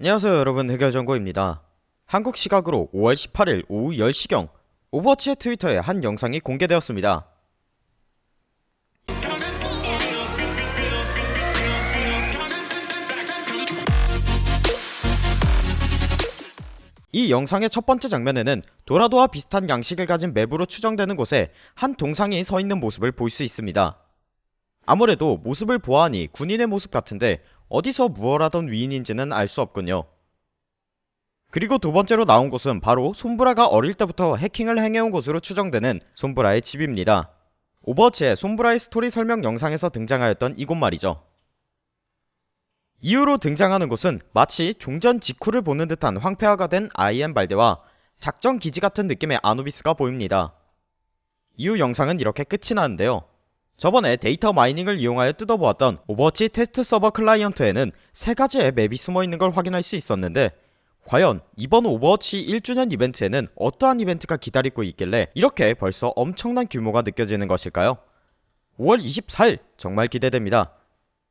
안녕하세요 여러분. 해결정보입니다. 한국 시각으로 5월 18일 오후 10시경 오버워치의 트위터에 한 영상이 공개되었습니다. 이 영상의 첫 번째 장면에는 도라도와 비슷한 양식을 가진 map으로 추정되는 곳에 한 동상이 서 있는 모습을 볼 수 있습니다. 아무래도 모습을 보아하니 군인의 모습 같은데 어디서 무얼 하던 위인인지는 알 수 없군요. 그리고 두 번째로 나온 곳은 바로 손브라가 어릴 때부터 해킹을 행해온 곳으로 추정되는 손브라의 집입니다. 오버워치의 손브라의 스토리 설명 영상에서 등장하였던 이곳 말이죠. 이후로 등장하는 곳은 마치 종전 직후를 보는 듯한 황폐화가 된 아이헨발데와 작전 기지 같은 느낌의 아누비스가 보입니다. 이후 영상은 이렇게 끝이 나는데요. 저번에 data mining을 이용하여 뜯어보았던 오버워치 테스트 서버 클라이언트에는 세 가지의 map이 숨어있는 걸 확인할 수 있었는데 과연 이번 오버워치 1주년 이벤트에는 어떠한 이벤트가 기다리고 있길래 이렇게 벌써 엄청난 규모가 느껴지는 것일까요? 5월 24일 정말 기대됩니다.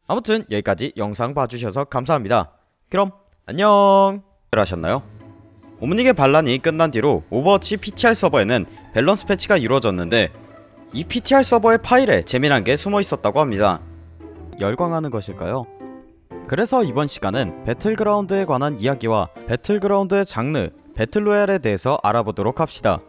아무튼 여기까지 영상 봐주셔서 감사합니다. 그럼 안녕 하셨나요? 옴닉의 반란이 끝난 뒤로 오버워치 PTR 서버에는 밸런스 패치가 이루어졌는데 이 PTR 서버의 파일에 재미난 게 숨어 있었다고 합니다. 열광하는 것일까요? 그래서 이번 시간은 배틀그라운드에 관한 이야기와 배틀그라운드의 장르, 배틀로얄에 대해서 알아보도록 합시다.